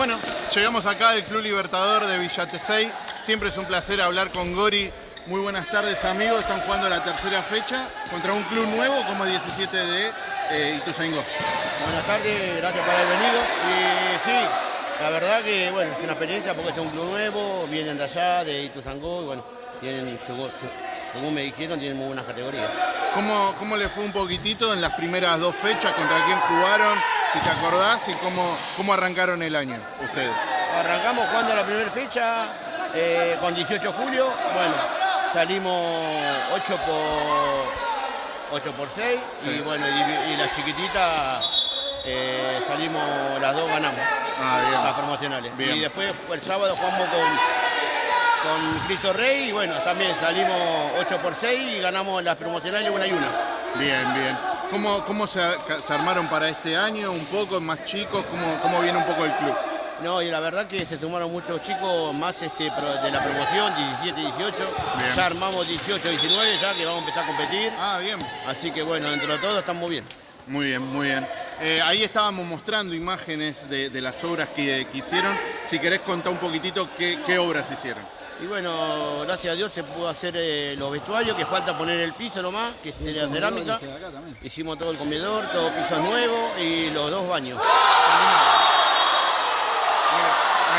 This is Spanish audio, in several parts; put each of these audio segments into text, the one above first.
Bueno, llegamos acá del Club Libertador de Villatesey. Siempre es un placer hablar con Gori. Muy buenas tardes amigos, están jugando la tercera fecha contra un club nuevo como 17 de eh, Ituzaingó. Buenas tardes, gracias por haber venido. Y sí, la verdad que bueno, es una experiencia porque este es un club nuevo, vienen de allá, de Ituzangó, y bueno, tienen, según, según me dijeron, tienen muy buenas categorías. ¿Cómo, ¿Cómo le fue un poquitito en las primeras dos fechas? ¿Contra quién jugaron? Si te acordás, y cómo, cómo arrancaron el año ustedes. Arrancamos jugando la primera fecha eh, con 18 de julio. Bueno, salimos 8 por 8 por 6 y bueno, y, y la chiquitita eh, salimos las dos ganamos. Ah, bien. Las promocionales. Bien. Y después el sábado jugamos con, con Cristo Rey y bueno, también salimos 8 por 6 y ganamos las promocionales una y una. Bien, bien. ¿Cómo, cómo se, se armaron para este año? ¿Un poco más chicos? ¿Cómo, ¿Cómo viene un poco el club? No, y la verdad que se sumaron muchos chicos más este, de la promoción, 17, 18. Bien. Ya armamos 18, 19 ya que vamos a empezar a competir. Ah, bien. Así que bueno, dentro de todo estamos bien. Muy bien, muy bien. Eh, ahí estábamos mostrando imágenes de, de las obras que, que hicieron. Si querés contar un poquitito qué, qué obras hicieron. Y bueno, gracias a Dios se pudo hacer eh, los vestuarios, que falta poner el piso nomás, que sería cerámica. Hicimos todo el comedor, todo piso nuevo y los dos baños.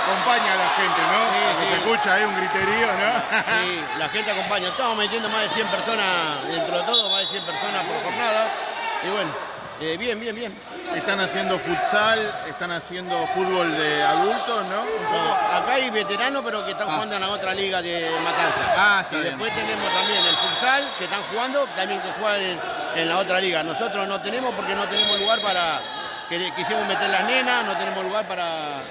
Acompaña a la gente, ¿no? Sí, se escucha ahí un griterío, ¿no? Sí, la gente acompaña. Estamos metiendo más de 100 personas, dentro de todo, más de 100 personas por jornada. Y bueno, eh, bien, bien, bien. Están haciendo futsal, están haciendo fútbol de adultos, ¿no? No, acá hay veteranos, pero que están Ah. jugando en la otra liga de Matanza. Ah, está y bien. después tenemos también el futsal, que están jugando, también que juegan en, en la otra liga. Nosotros no tenemos porque no tenemos lugar para... que Quisimos meter las nenas, no tenemos lugar para,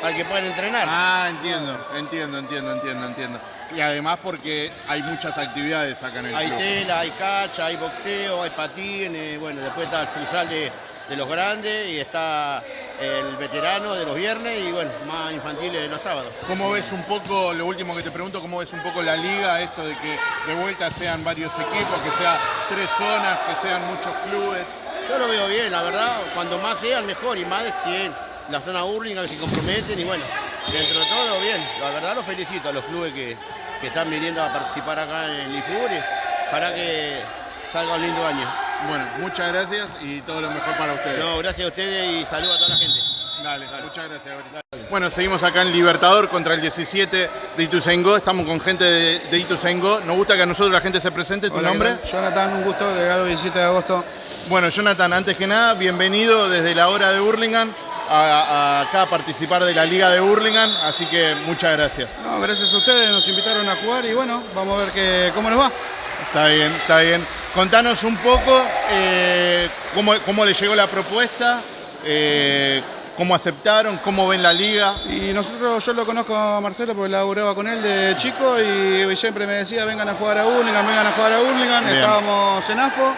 para que puedan entrenar. Ah, entiendo, entiendo, entiendo, entiendo, entiendo. Y además porque hay muchas actividades acá en el Hay club. tela, hay cacha, hay boxeo, hay patines, bueno, después está el futsal de, de los grandes y está el veterano de los viernes y bueno, más infantiles de los sábados. ¿Cómo ves un poco, lo último que te pregunto, cómo ves un poco la liga, esto de que de vuelta sean varios equipos, que sea tres zonas, que sean muchos clubes? Yo lo veo bien, la verdad, cuando más sean mejor y más si la zona Burlingame se comprometen y bueno, dentro de todo bien. La verdad los felicito a los clubes que, que están viniendo a participar acá en Lifuri para que salga un lindo año. Bueno, muchas gracias y todo lo mejor para ustedes. No, gracias a ustedes y saludos a toda la gente. Dale, muchas gracias. Bueno, seguimos acá en Libertador contra el 17 de Ituzaingó. Estamos con gente de, de Ituzaingó. Nos gusta que a nosotros la gente se presente. ¿Tu Hola, nombre? Jonathan, un gusto, delegado 17 de agosto. Bueno, Jonathan, antes que nada, bienvenido desde la hora de Burlingame a, a acá a participar de la Liga de Burlingame. Así que muchas gracias. No, gracias a ustedes, nos invitaron a jugar y bueno, vamos a ver que, cómo nos va. Está bien, está bien. Contanos un poco eh, cómo, cómo le llegó la propuesta, eh, cómo aceptaron, cómo ven la liga. Y nosotros, yo lo conozco a Marcelo porque laburaba con él de chico y siempre me decía vengan a jugar a Burlingame, vengan a jugar a Burlingame, estábamos en AFO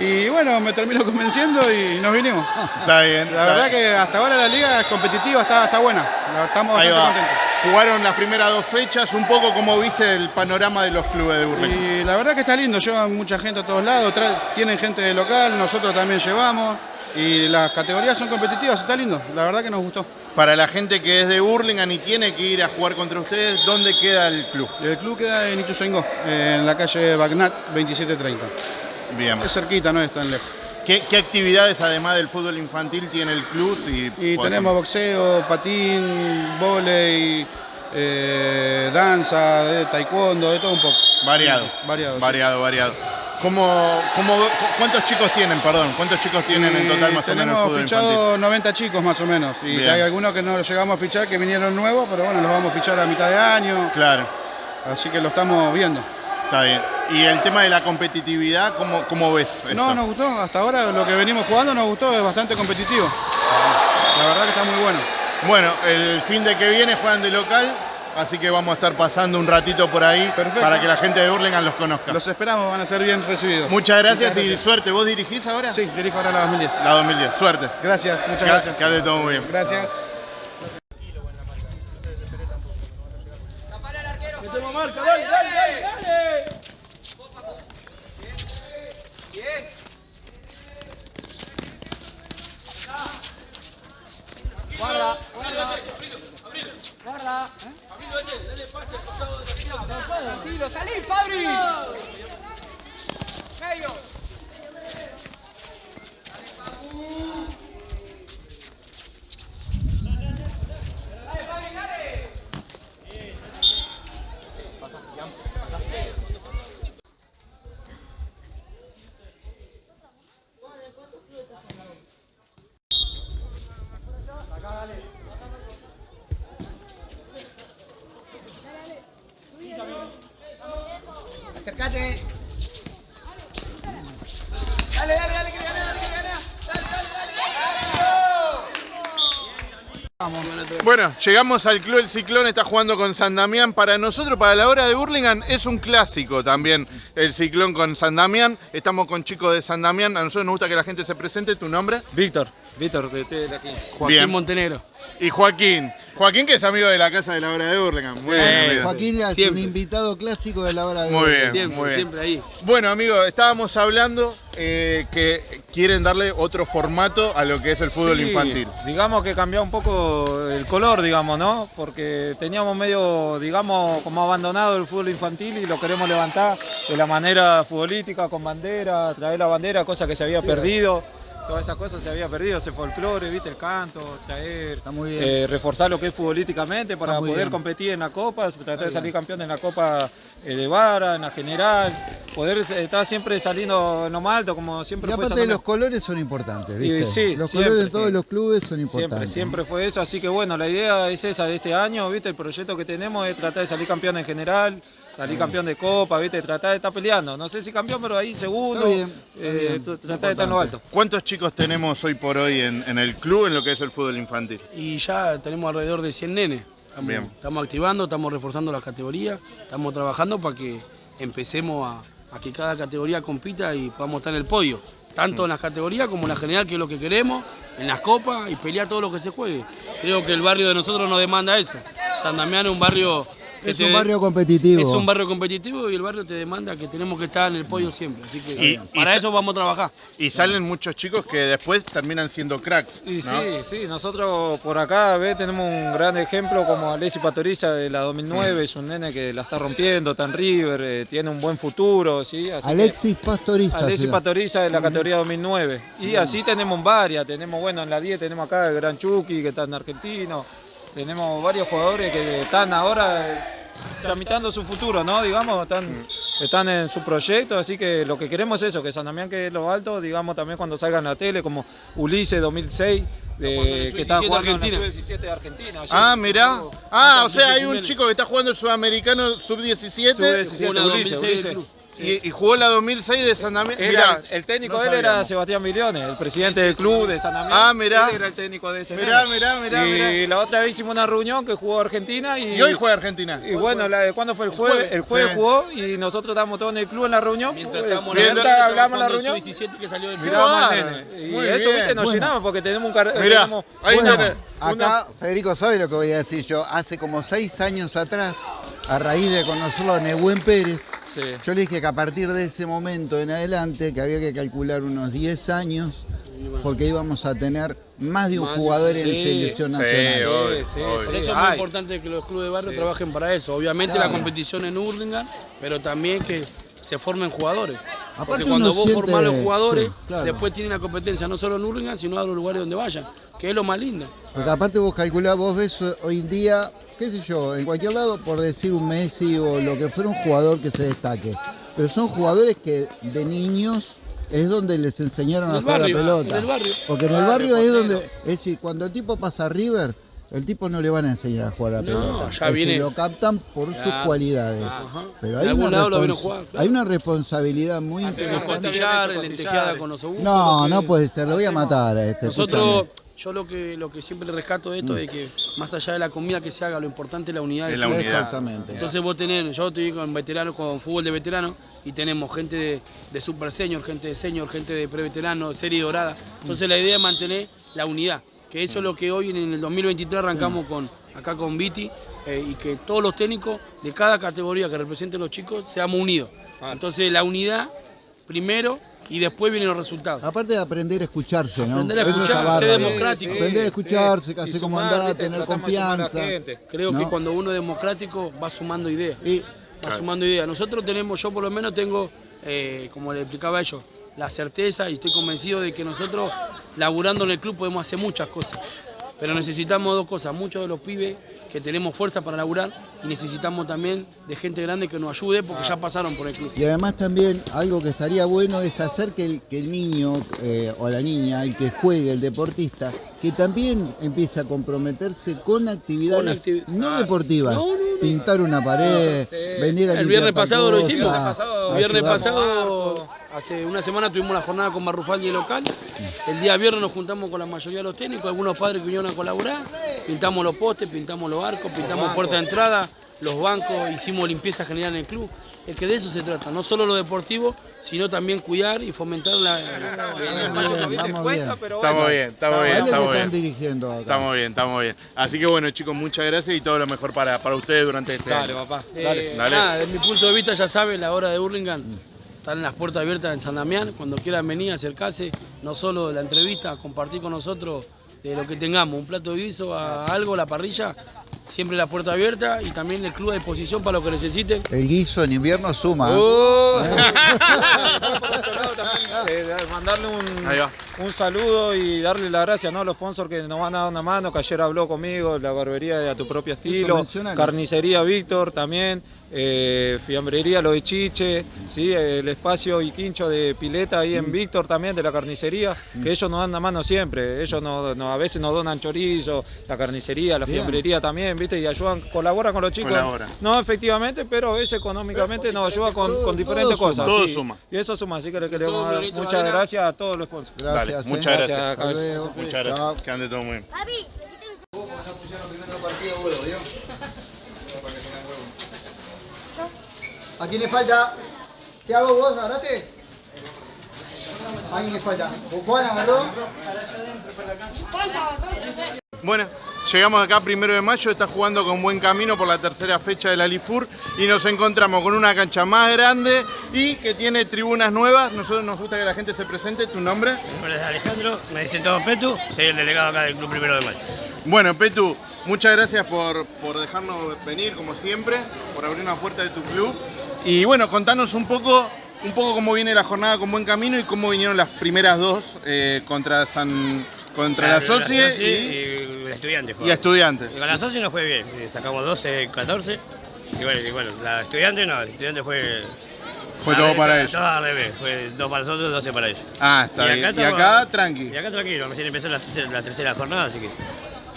y bueno, me terminó convenciendo y nos vinimos. Está bien. La está verdad bien. que hasta ahora la liga es competitiva, está, está buena, estamos Ahí bastante va. contentos. Jugaron las primeras dos fechas, un poco como viste el panorama de los clubes de Burlingame. Y la verdad que está lindo, llevan mucha gente a todos lados, tienen gente de local, nosotros también llevamos y las categorías son competitivas, está lindo, la verdad que nos gustó. Para la gente que es de Burlingame y tiene que ir a jugar contra ustedes, ¿dónde queda el club? El club queda en Ituzaingó, en la calle Bagnat 2730. Bien. Es cerquita, no es tan lejos. ¿Qué, qué actividades además del fútbol infantil tiene el club? Si Y tenemos boxeo, patín, volei, eh, danza, de taekwondo, de todo un poco. Variado. Variado, sí. Variado, variado. ¿Cómo, cómo, ¿Cuántos chicos tienen, perdón? ¿Cuántos chicos tienen en total más o menos el fútbol fichado infantil? 90 chicos más o menos. Y Bien. hay algunos que no los llegamos a fichar, que vinieron nuevos, pero bueno, los vamos a fichar a mitad de año. Claro, Así que lo estamos viendo. está bien. ¿Y el tema de la competitividad, cómo, cómo ves? esto? No, nos gustó. Hasta ahora lo que venimos jugando nos gustó, es bastante competitivo. La verdad que está muy bueno. Bueno, el fin de que viene juegan de local, así que vamos a estar pasando un ratito por ahí Perfecto. para que la gente de Burlingame los conozca. Los esperamos, van a ser bien recibidos. Muchas gracias, Muchas y suerte. ¿Vos dirigís ahora? Sí, dirijo ahora la 2010. La 2010, suerte. Gracias, muchas Que- gracias. Que todo muy bien. Gracias. Guarda, guarda. Guarda. Tranquilo, salí, Fabri. Medio. Dale, Fabri, dale. Acércate. Dale, dale, dale, que le gana, dale, que le gana. Dale, dale, Bueno, llegamos al Club El Ciclón, está jugando con San Damián. Para nosotros, para la hora de Burlingame, es un clásico también el Ciclón con San Damián. Estamos con chicos de San Damián. A nosotros nos gusta que la gente se presente. ¿Tu nombre? Víctor, Víctor de T de la 15. Joaquín Bien. Montenegro. Y Joaquín. Joaquín, que es amigo de la casa de la hora de Burlingame. Muy bien, amigo. Joaquín es Siempre. un invitado clásico de la hora de Muy hoy. bien, Siempre, muy bien. siempre ahí. Bueno, amigos, estábamos hablando eh, que quieren darle otro formato a lo que es el fútbol Sí, infantil. Digamos que cambió un poco el color, digamos, ¿no? Porque teníamos medio, digamos, como abandonado el fútbol infantil y lo queremos levantar de la manera futbolística, con bandera, traer la bandera, cosa que se había perdido. Todas esas cosas se había perdido, ese folclore, viste, el canto, traer, eh, reforzar lo que es futbolísticamente para poder bien. competir en la Copa, tratar de salir campeón en la Copa eh, de Vara, en la general, poder eh, estar siempre saliendo en lo más alto, como Y siempre fue aparte los colores son importantes, ¿viste? Y sí, los siempre. colores de todos los clubes son Siempre, importantes. siempre fue eso, así que bueno, la idea es esa de este año, ¿viste? El proyecto que tenemos es tratar de salir campeón en general, salir campeón de Copa, ¿viste? Tratar de estar peleando, no sé si campeón, pero ahí segundo, Está bien, está eh, bien, tratar de estar en lo alto. ¿Cuántos chicos tenemos hoy por hoy en, en el club en lo que es el fútbol infantil? Y ya tenemos alrededor de 100 nenes. Estamos, Bien. estamos activando, estamos reforzando las categorías, estamos trabajando para que empecemos a, a que cada categoría compita y podamos estar en el podio. Tanto en las categorías como en la general, que es lo que queremos, en las copas y pelear todo lo que se juegue. Creo que el barrio de nosotros nos demanda eso. San Damián es un barrio Es te- un barrio competitivo. Es un barrio competitivo y el barrio te demanda que tenemos que estar en el podio siempre. Así que Y- para y- eso vamos a trabajar. Y salen muchos chicos que después terminan siendo cracks. Y ¿no? sí, sí, nosotros por acá ¿ves? tenemos un gran ejemplo como Alessi Patoriza de la 2009, es un nene que la está rompiendo, está en River, eh, tiene un buen futuro, ¿sí? Así que- Alexis Pastoriza. Llama. Pastoriza de la categoría 2009. Y así tenemos varias. Tenemos, bueno, en la 10 tenemos acá el Gran Chucky, que está en Argentino. Tenemos varios jugadores que están ahora eh, tramitando su futuro, ¿no? Digamos, están, están en su proyecto. Así que lo que queremos es eso, que San Damián quede en lo alto, digamos, también cuando salga en la tele, como Ulises 2006, eh, que está Sub-17 jugando en la Sub-17 de Argentina. ayer Ah, mirá. Ah, o sea, hay un chico que está jugando el sudamericano sub-17 Sub-17, Una Ulises, 2006 del Ulises. Y, y jugó la 2006 de San Damián. Era- Mirá, el técnico no de él era. Sebastián Millones, el presidente del club de San Damián. Ah, mirá. Él era el técnico de ese Mirá, mirá, mirá, Y mirá. la otra vez hicimos una reunión que jugó Argentina y, Y hoy juega Argentina. y bueno, la, ¿cuándo fue el jueves? El jueves Sí. jugó y nosotros estábamos todos en el club en la reunión. Mientras Pues, estábamos hablamos en la reunión, 17 que salió del club. Y Muy eso, bien. viste, nos Bueno. llenamos porque tenemos un car- Mirá, tenemos- ahí Bueno, tenés. acá, Federico, ¿sabe lo que voy a decir yo? Hace como seis años atrás, a raíz de conocerlo a Nehuen Pérez, Sí. yo le dije que a partir de ese momento en adelante, que había que calcular unos 10 años, porque íbamos a tener más de un Más de- jugador en sí, selección sí, nacional. obvio, sí, obvio. Por sí. eso es muy Ay. importante que los clubes de barrio Sí. trabajen para eso. Obviamente Claro. la competición en Hurlingham, pero también que se formen jugadores. Aparte Porque cuando vos siente- formás los jugadores, sí, claro. después tienen la competencia no solo en Hurlingham, sino a los lugares donde vayan, que es lo más lindo. Porque aparte vos calculás, vos ves hoy en día, qué sé yo, en cualquier lado, por decir un Messi o lo que fuera un jugador que se destaque. Pero son jugadores que de niños es donde les enseñaron a jugar la pelota. Porque en el barrio es donde, es decir, cuando el tipo pasa a River, el tipo no le van a enseñar a jugar a la No, pelota. ya Es decir, viene- lo captan por sus Claro. cualidades. Ajá. Pero hay una, lado lo jugar, claro. hay una responsabilidad muy osobuco. No, no puede ser, lo voy a matar a este. Nosotros. Yo lo que, lo que siempre le rescato de esto Mm. es que más allá de la comida que se haga, lo importante es la unidad. Es la unidad. Exactamente. Entonces vos tenés, yo estoy con veteranos, con fútbol de veteranos y tenemos gente de, de super senior, gente de senior, gente de preveterano, serie dorada. Entonces la idea es mantener la unidad, que eso es lo que hoy en el 2023 arrancamos con acá con Viti eh, y que todos los técnicos de cada categoría que representen los chicos seamos unidos. Entonces la unidad primero y después vienen los resultados. Aparte de aprender a escucharse, ¿no? Aprender a Eso está escuchar, bárbaro. ser democrático. Aprender a escucharse, casi Y como andar, tener confianza. Creo ¿no? que cuando uno es democrático va sumando ideas. Y va sumando ideas. Nosotros tenemos, yo por lo menos tengo, eh, como le explicaba a ellos, la certeza y estoy convencido de que nosotros, laburando en el club, podemos hacer muchas cosas. Pero necesitamos dos cosas, muchos de los pibes que tenemos fuerza para laburar y necesitamos también de gente grande que nos ayude porque ya pasaron por el club. Y además también algo que estaría bueno es hacer que el, que el niño eh, o la niña, el que juegue, el deportista, que también empiece a comprometerse con actividades Con activi- no Claro. deportivas. No, no, no. Pintar una pared, Sí. venir a El viernes pasado lo hicimos. El viernes pasado, hace una semana tuvimos la jornada con Marrufaldi de local. El día viernes nos juntamos con la mayoría de los técnicos, algunos padres que vinieron a colaborar. Pintamos los postes, pintamos los arcos, pintamos puerta de entrada, los bancos, hicimos limpieza general en el club. Es que de eso se trata, no solo lo deportivo, sino también cuidar y fomentar la. Espacio bien, Estamos bien, estamos bien, estamos están bien. dirigiendo acá. Estamos bien, estamos bien. Así que bueno, chicos, muchas gracias y todo lo mejor para, para ustedes durante este Dale, año. papá. Eh, Dale. dale. Nada, desde mi punto de vista, ya saben, la hora de Hurlingham. Están las puertas abiertas en San Damián. Cuando quieran venir, acercarse, no solo la entrevista, compartir con nosotros de lo que tengamos, un plato de guiso, a algo, la parrilla, siempre la puerta abierta y también el club a disposición para lo que necesiten. El guiso en invierno suma. ¡Oh! Lado, también, eh, mandarle un, un saludo y darle las gracias ¿no? a los sponsors que nos van a dar una mano, que ayer habló conmigo, la barbería de A Tu Propio Estilo, carnicería Víctor también, eh, fiambrería Lo de Chiche, ¿sí? el espacio y quincho de pileta ahí Mm. en Víctor también de la carnicería, que ellos nos dan la mano siempre, ellos nos, nos- a veces nos donan chorizo, la carnicería, la Bien. fiambrería también, ¿viste? Y ayudan, colaboran con los chicos. Colabora. No efectivamente, pero a veces económicamente nos ayuda con, con diferentes todo cosas. Todo sí. suma. Y eso suma, así que le queremos dar muchas arena. gracias a todos los sponsors. Gracias. Dale, muchas gracias. Gracias, luego. Muchas Chao. gracias. Que ande todo muy bien. Papi, ¿A quién le falta? ¿Qué hago vos? ¿Agarraste? ¿A quién le falta? ¿Juan agarró? Bueno, llegamos acá primero de mayo, está jugando con buen camino por la tercera fecha de la Lifur y nos encontramos con una cancha más grande y que tiene tribunas nuevas. Nosotros nos gusta que la gente se presente. ¿Tu nombre? Mi nombre es Alejandro, me dicen todo Petu, soy el delegado acá del Club Primero de Mayo. Bueno, Petu, muchas gracias por, por dejarnos venir, como siempre, por abrir una puerta de tu club. Y bueno, contanos un poco, un poco cómo viene la jornada con buen camino y cómo vinieron las primeras dos eh, contra San contra la Socie Soci y, y el estudiante. y. Estudiantes. Y con la Soci nos fue bien, eh, sacamos 12, 14. Y bueno, y bueno, la estudiante no, el estudiante fue. Fue a todo para ellos. Todo al revés, fue dos para nosotros, 12 para ellos. Ah, está Y bien. acá y estamos- acá, tranqui. Y acá tranquilo, recién empezó la tercera, la tercera jornada, así que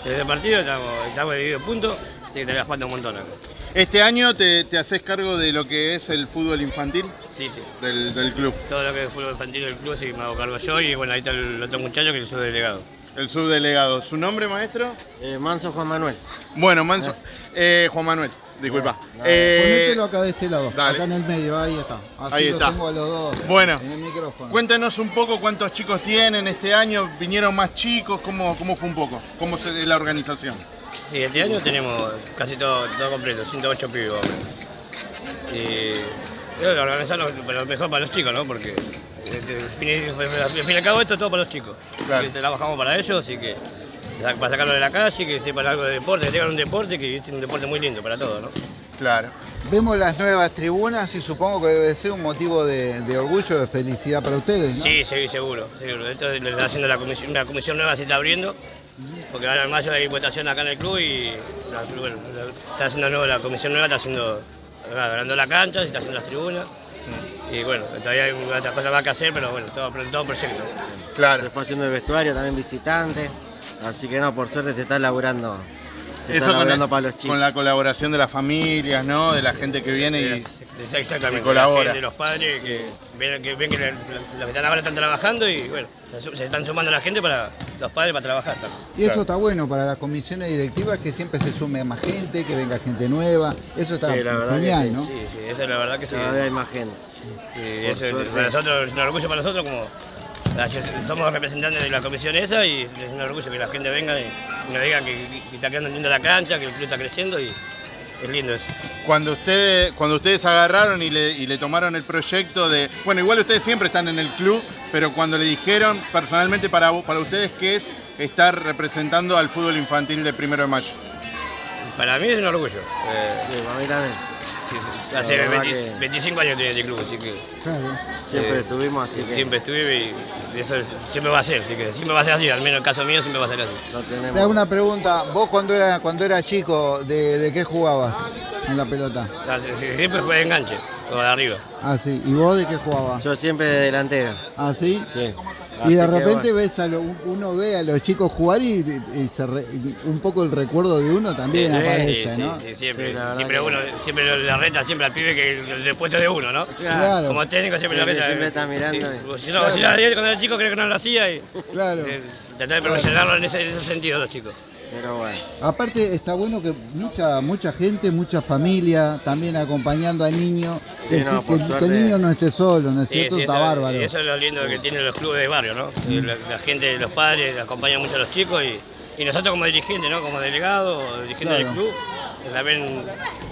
desde el partido estamos, estamos divididos en puntos, así que te jugando un montón acá. Este año te, te haces cargo de lo que es el fútbol infantil Sí, sí. del, del club, Todo lo que es fútbol infantil del club, sí me hago cargo yo y bueno, ahí está el otro muchacho que es su delegado. el subdelegado. ¿Su nombre, maestro? Manso Juan Manuel. Bueno, Manso. eh, Juan Manuel, disculpa. No, Eh, Ponételo acá de este lado, dale. acá en el medio, ahí está. Así Ahí lo está. tengo a los dos Bueno. en el micrófono. Cuéntanos un poco cuántos chicos tienen este año, vinieron más chicos, cómo, cómo fue un poco, cómo es la organización. Sí, este año tenemos casi todo, todo completo, 108 pibes. Y creo que organizarlo lo mejor para los chicos, ¿no? Porque eh, al fin y- al fin y al cabo esto es todo para los chicos. Claro. Y trabajamos para ellos, así que para sacarlo de la calle, que sepan algo de deporte, que tengan un deporte, que es un deporte muy lindo para todos, ¿no? Claro. Vemos las nuevas tribunas y supongo que debe ser un motivo de, de orgullo, de felicidad para ustedes, ¿no? Sí, sí, seguro, seguro. Esto lo está haciendo la comisión, una comisión nueva se está abriendo, porque ahora en mayo hay votación acá en el club y la, bueno, la- está haciendo nuevo, la comisión nueva está haciendo, la cancha, se está haciendo las tribunas. Y bueno, todavía hay otras cosas más que hacer, pero bueno, todo, todo proyecto. Claro. Se fue haciendo el vestuario, también visitante. Así que no, por suerte se está laburando. Se Eso está con, laburando el- para los chicos. con la colaboración de las familias, ¿no? De la gente que viene y... Exactamente, que colabora. la gente, los padres que ven que, ven que la- los que están ahora están trabajando y bueno, se, están sumando la gente para los padres para trabajar también. Y eso Claro. está bueno para las comisiones directivas, que siempre se sume más gente, que venga gente nueva. Eso está Sí, la genial, sí, ¿no? Sí, sí, eso es la verdad que sí. Cada vez hay más gente. Y eso es- suerte. para nosotros es un orgullo para nosotros como somos representantes de la comisión esa y es un orgullo que la gente venga y nos diga que, que está quedando linda la cancha, que el club está creciendo y es lindo eso. Cuando, usted, cuando ustedes agarraron y le, y le tomaron el proyecto de... Bueno, igual ustedes siempre están en el club, pero cuando le dijeron personalmente para, para ustedes qué es estar representando al fútbol infantil de Primero de Mayo. Para mí es un orgullo. Eh, Sí, para mí también. Sí, hace verdad 20 que- 25 años tiene este club, así que Claro. Siempre Eh, estuvimos, así que siempre estuve y eso es- siempre va a ser, así que siempre va a ser así, al menos en el caso mío siempre va a ser así. lo tenemos. Te hago una pregunta. Vos cuando era cuando era chico, ¿de, de qué jugabas en la pelota? Ah, sí, Siempre fue de enganche, o de arriba. Ah, sí. ¿Y vos de qué jugabas? Yo siempre de delantero. Ah, sí. Sí. Y de repente bueno. ves a lo- uno ve a los chicos jugar y, y se re- un poco el recuerdo de uno también sí, aparece, sí, ¿no? sí, siempre. Siempre que- uno, siempre le reta siempre al pibe que el, puesto de uno, ¿no? Claro. Como técnico siempre sí, reta. siempre está mirando Sí. y- Pues, si no, si lo hacía cuando era chico creo que no lo hacía y Claro. eh, tratar de en ese, en ese sentido los chicos. Pero bueno. Aparte está bueno que mucha mucha gente, mucha familia también acompañando al niño, Sí, que, no, que- por que suerte- el niño no esté solo, ¿no es Sí, cierto? sí, está eso, bárbaro. eso es lo lindo que tienen los clubes de barrio, ¿no? La, la gente, los padres acompañan mucho a los chicos y, y nosotros como dirigentes, ¿no? Como delegados dirigentes Claro. del club, también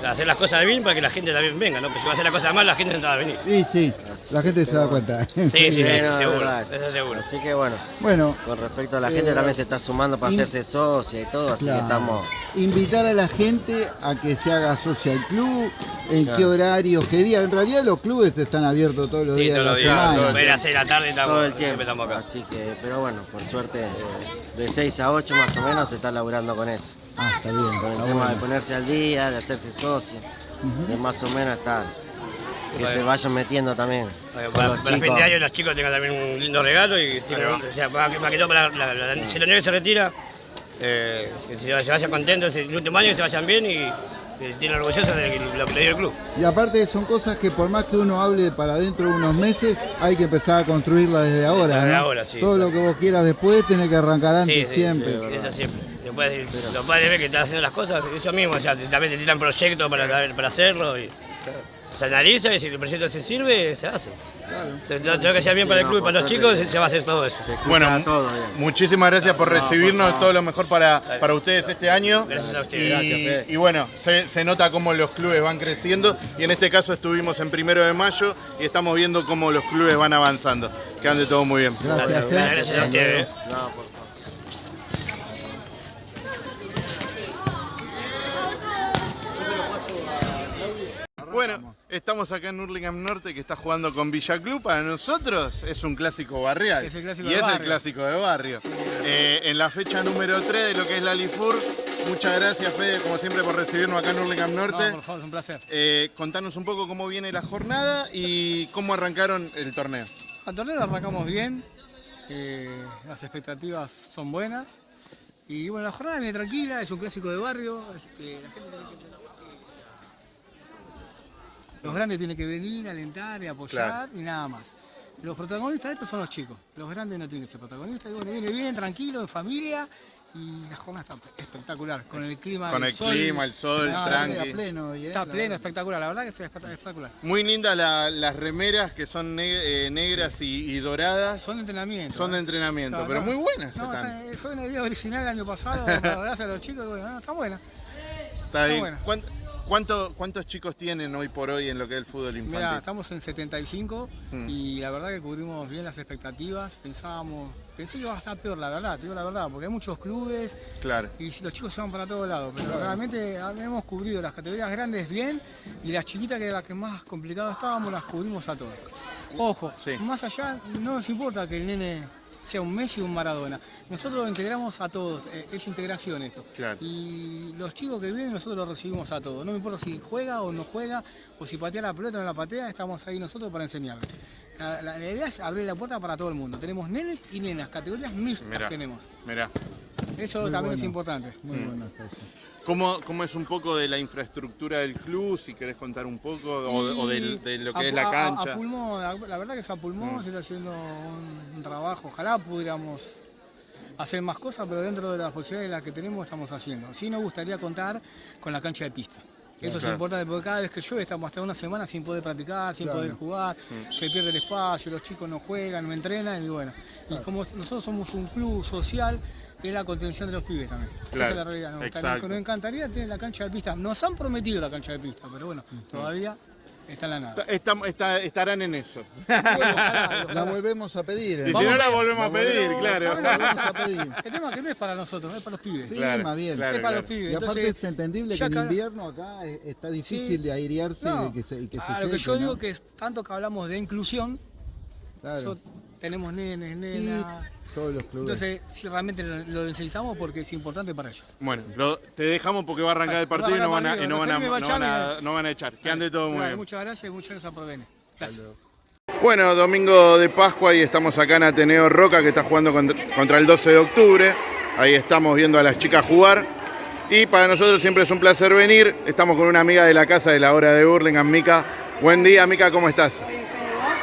hacer las cosas bien para que la gente también venga, ¿no? Porque si va a hacer las cosas mal, la gente no va a venir. Y sí, la gente se da cuenta. Sí, sí, sí, Sí, no, seguro, verdad. eso seguro. Así que bueno, Bueno, con respecto a la Eh, gente también se está sumando para hacerse socia y todo, así claro. que estamos. invitar a la gente a que se haga socia al club, en Claro. qué horarios, qué día. En realidad los clubes están abiertos todos los Sí, días de todos la los días, semana. pueden hacer la tarde estamos, todo el tiempo. estamos acá. Así que, pero bueno, por suerte, eh, de 6 a 8 más o menos se está laburando con eso. Ah, está bien. Con el está tema de ponerse al día, de hacerse socio, de más o menos estar. Que Bueno. se vayan metiendo también. Para, los para fin chicos. de año los chicos tengan también un lindo regalo y o sea, para que, para que todo para la, la- la- si la nieve se retira, eh, que se, se vayan contentos el último año, que se vayan bien y que tienen orgullosos de lo que le dio el club. Y aparte son cosas que por más que uno hable para dentro de unos meses, hay que empezar a construirla desde ahora. Desde ¿no? ahora, sí, Todo lo que vos quieras después tenés que arrancar antes Sí, sí, siempre. sí, eso siempre. Después los padres ven que están haciendo las cosas, ellos mismos, o sea, también te tiran proyectos para, para hacerlo y se analiza y si el proyecto se sirve, se hace. Tengo tengo que ser bien para el club y para los chicos, se va a hacer todo eso. Bueno, todo bien. Muchísimas gracias por No, por recibirnos, todo lo mejor para, para ustedes este año. Gracias a ustedes, Y, gracias, y bueno, se, se nota cómo los clubes van creciendo y en este caso estuvimos en primero de mayo y estamos viendo cómo los clubes van avanzando. Que ande todo muy bien. Gracias, Gracias, gracias a ustedes. No, por favor. Bueno, estamos acá en Hurlingham Norte que está jugando con Villa Club. Para nosotros es un clásico barrial. Es el clásico y de es el clásico de barrio. Eh, en la fecha número 3 de lo que es la Lifur. Muchas gracias, Fede, como siempre, por recibirnos acá en Hurlingham Norte. No, por favor, es un placer. Eh, contanos un poco cómo viene la jornada y cómo arrancaron el torneo. Al torneo lo arrancamos bien, eh, las expectativas son buenas. Y bueno, la jornada viene tranquila, es un clásico de barrio. que la gente tiene que entender que Los grandes tienen que venir, alentar y apoyar Claro. y nada más. Los protagonistas de esto son los chicos. Los grandes no tienen que ser protagonistas. Y bueno, viene bien, tranquilo, en familia. Y la jornada está espectacular. Con el clima. Con el el sol. clima, el sol, No, tranqui. Está pleno ¿eh? Está pleno, espectacular. La verdad que es espectacular. Muy lindas la- las remeras que son eh, negras y, y doradas. Son de entrenamiento. Son de ¿eh? entrenamiento, pero no. muy buenas No, están. está- fue una idea original el año pasado, gracias a los chicos, y bueno, no, está buena. Está bien. buena. ¿Cuánto- cuánto- ¿Cuántos chicos tienen hoy por hoy en lo que es el fútbol Mira, infantil? estamos en 75 Mm. y la verdad que cubrimos bien las expectativas. Pensábamos, pensé que iba a estar peor, la verdad, te digo la verdad, porque hay muchos clubes Claro. y los chicos se van para todos lados, pero realmente hemos cubrido las categorías grandes bien y las chiquitas que eran las que más complicadas estábamos, las cubrimos a todas. Ojo, Sí. más allá, no nos importa que el nene sea un Messi o un Maradona. Nosotros lo integramos a todos, eh, es integración esto. Claro. Y los chicos que vienen nosotros los recibimos a todos. No me importa si juega o no juega, o si patea la pelota o no la patea, estamos ahí nosotros para enseñarles. La, la- la idea es abrir la puerta para todo el mundo. Tenemos nenes y nenas, categorías mixtas Mirá. tenemos. Mirá. Eso Muy también es importante. Muy Mm. bueno. ¿Cómo, ¿Cómo es un poco de la infraestructura del club? Si querés contar un poco, o, de- o del- de, lo que a es la a- cancha. A, pulmón, la, verdad que es a pulmón, Mm. se está haciendo un, un trabajo. Ojalá pudiéramos hacer más cosas, pero dentro de las posibilidades las que tenemos estamos haciendo. Sí nos gustaría contar con la cancha de pista. Eso Claro. es importante porque cada vez que llueve estamos hasta una semana sin poder practicar, sin Claro. poder jugar, Mm. se pierde el espacio, los chicos no juegan, no entrenan y bueno. Y como nosotros somos un club social, es la contención de los pibes también. Claro, Esa es la realidad. ¿no? exacto. Nos encantaría tener la cancha de pista. Nos han prometido la cancha de pista, pero bueno, todavía está en la nada. Está- está- estarán en eso. La volvemos a pedir. ¿eh? Y si no la volvemos a pedir, claro. ¿saben lo que Vamos a pedir. El tema es que no es para nosotros, es para los pibes. Sí, Claro, más bien. claro, es para claro. los pibes. Y aparte Entonces, es entendible que en invierno acá es- está difícil Sí. de airearse y No, de que se, y que se a lo que yo ¿no? digo que es tanto que hablamos de inclusión, Claro. yo- tenemos nenes, Sí, nenas. Todos los clubes. Entonces, si realmente lo, necesitamos porque es importante para ellos. Bueno, lo- te dejamos porque va a arrancar el partido y no van a, echar. Que ande todo muy bien. Muchas gracias y muchas gracias por venir. Gracias. Bueno, domingo de Pascua y estamos acá en Ateneo Roca que está jugando contra, contra el 12 de octubre. Ahí estamos viendo a las chicas jugar. Y para nosotros siempre es un placer venir. Estamos con una amiga de la casa de la hora de Burlingame, Mica. Buen día, Mica, ¿cómo estás?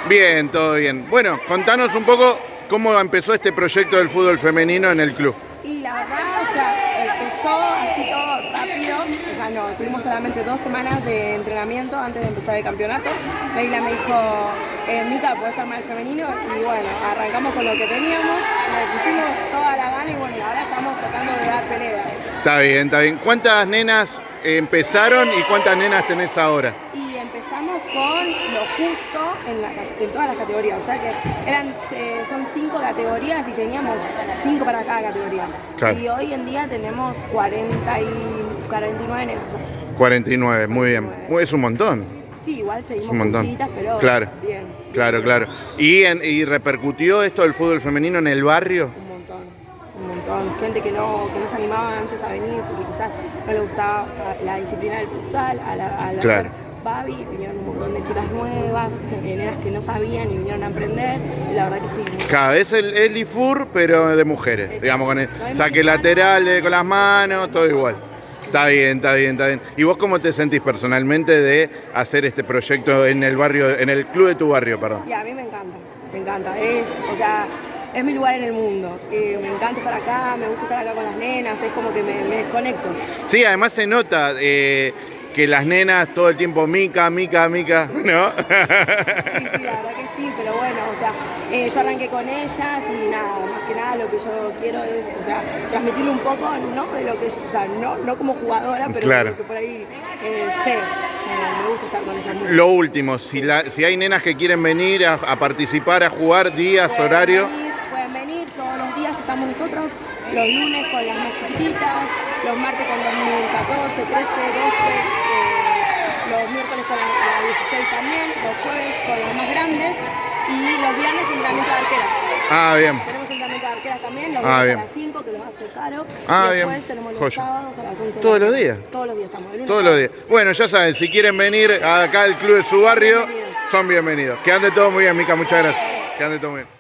Bien, todo bien. Bueno, contanos un poco cómo empezó este proyecto del fútbol femenino en el club. Y la verdad, o sea, empezó así todo rápido. O sea, no, tuvimos solamente dos semanas de entrenamiento antes de empezar el campeonato. Leila me dijo, eh, Mica, puedes armar el femenino. Y bueno, arrancamos con lo que teníamos, le pusimos toda la gana y bueno, ahora estamos tratando de dar pelea. Está bien, está bien. ¿Cuántas nenas empezaron y cuántas nenas tenés ahora? Y empezamos con lo justo en, la en todas las categorías. O sea que eran, eh, son cinco categorías y teníamos cinco para cada categoría. Claro. Y hoy en día tenemos 40 y 49 nenas. 49, muy bien. Es un montón. Sí, igual seguimos un montón. juntitas, pero Claro. bien, Claro, claro. ¿Y, en- ¿Y repercutió esto del fútbol femenino en el barrio? un montón, un montón. Gente que no, que no se animaba antes a venir porque quizás no le gustaba la disciplina del futsal, a la, a la Claro. hacer Vinieron un montón de chicas nuevas, nenas que no sabían y vinieron a aprender, y la verdad que sí. Cada vez el, el IFUR, pero de mujeres. Digamos, con el No saque lateral, de- con las manos, todo igual. Está bien, está bien, está bien. ¿Y vos cómo te sentís personalmente de hacer este proyecto en el barrio, en el club de tu barrio, perdón? Y a mí me encanta, me encanta. Es, o sea, es mi lugar en el mundo. Eh, me encanta estar acá, me gusta estar acá con las nenas, es como que me, me desconecto. Sí, además se nota eh, que las nenas todo el tiempo mica, mica, mica, ¿no? Sí, sí, la verdad que sí, pero bueno, o sea, eh, yo arranqué con ellas y nada, más que nada lo que yo quiero es, o sea, transmitirle un poco, ¿no? De lo que, o sea, no, no como jugadora, pero Claro. que por ahí eh, sé. Me, me gusta estar con ellas mucho. Lo último, si, la- si hay nenas que quieren venir a, a participar, a jugar, días, Pueden horario. venir, pueden venir, todos los días estamos nosotros, los lunes con las más chiquititas, los martes con 2014, 13, 12, eh, los miércoles con la, la 16 también, los jueves con las más grandes y los viernes entrenamiento de arqueras. Ah, bien. Tenemos entrenamiento de arqueras también, los Ah, viernes bien. a las 5 que los hace caro. Ah, y después bien. tenemos los Joya. sábados a las 11 de la ¿Todos los días? Todos los días estamos. Todos los días. Bueno, ya saben, si quieren venir acá al club de su barrio, son bienvenidos. Que ande todo muy bien, Mica, muchas gracias. Que ande todo muy bien.